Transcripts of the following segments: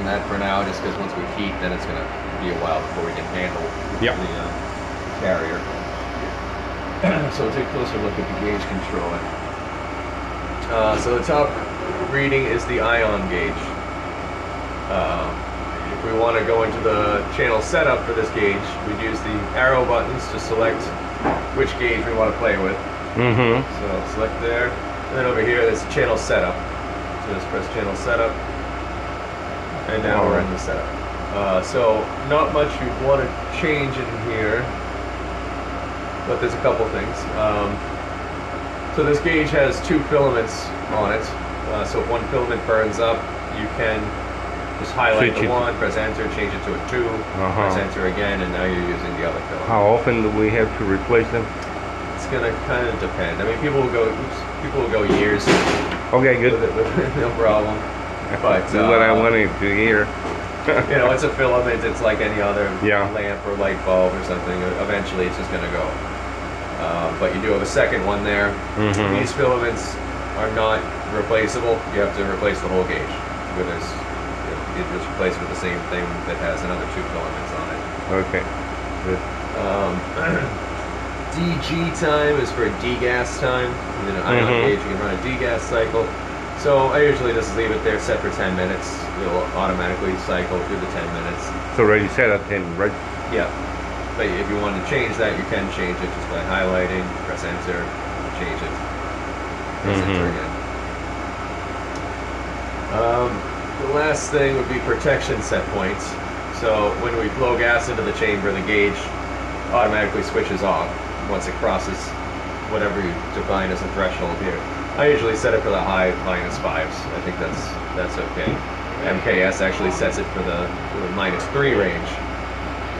leaving that for now, just because once we heat, then it's gonna be a while before we can handle Yep. the uh, carrier. so we'll take a closer look at the gauge controller. Uh, so the top reading is the ion gauge. Uh, if we want to go into the channel setup for this gauge, we'd use the arrow buttons to select which gauge we want to play with. Mm-hmm. So select there, and then over here there's channel setup. So just press channel setup, and now we're in the setup. Uh, so not much you'd want to change in here, but there's a couple things. Um, so this gauge has two filaments on it. Uh, so if one filament burns up, you can just highlight Switch the one, press enter, change it to a 2 Uh-huh. press enter again, and now you're using the other filament. How often do we have to replace them? It's gonna kind of depend. I mean, people will go, oops, people will go years Okay, good. with it, with no problem. But what I uh, wanted to hear. you know, it's a filament. It's like any other Yeah. lamp or light bulb or something. Eventually, it's just gonna go. Uh, but you do have a second one there. Mhm. These filaments are not replaceable. You have to replace the whole gauge. With this, you just replace it with the same thing that has another two filaments on it. Okay. Good. Um, DG time is for a degas time. In an ion Mhm. gauge, you can run a degas cycle. So I usually just leave it there set for 10 minutes. It'll automatically cycle through the 10 minutes. It's already set at 10, right? Yeah. But if you want to change that, you can change it just by highlighting, press enter, change it, press enter Mhm. again. Um, the last thing would be protection set points. So when we blow gas into the chamber, the gauge automatically switches off once it crosses whatever you define as a threshold here. I usually set it for the high minus fives. I think that's that's okay. MKS actually sets it for the, for the minus three range.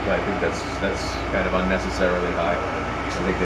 But I think that's that's kind of unnecessarily high. I think